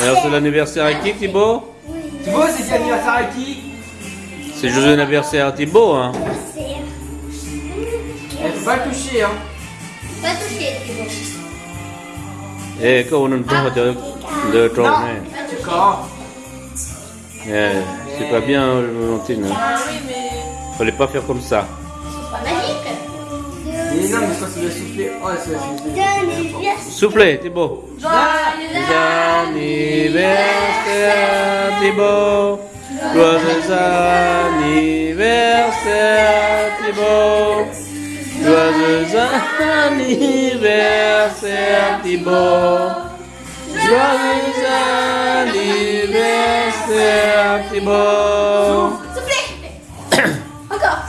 Alors c'est l'anniversaire à qui Thibaut Thibaut, c'est l'anniversaire à qui C'est joyeux anniversaire à Thibaut hein Elle faut pas le toucher, hein. Pas toucher, Thibaut. Eh kau non tahu de hein. D'accord. Eh, c'est pas bien Valentine. hein. Ah oui, mais. Fallait pas faire comme ça. C'est pas magique. Mais non, mais quand ça doit souffler. Oh, ça doit souffler. Soufflez Thibaut. Joyeux anniversaire Joyeux anniversaire Thibaut. Joyeux anniversaire Thibaut. Joyeux anniversaire Thibaut. S'il vous plaît. Encore.